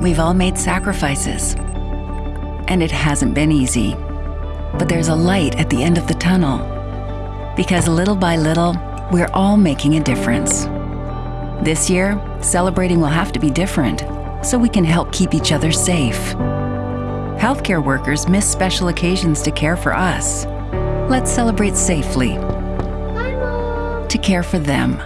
we've all made sacrifices. And it hasn't been easy. But there's a light at the end of the tunnel. Because little by little, we're all making a difference. This year, celebrating will have to be different so we can help keep each other safe. Healthcare workers miss special occasions to care for us. Let's celebrate safely Bye, to care for them.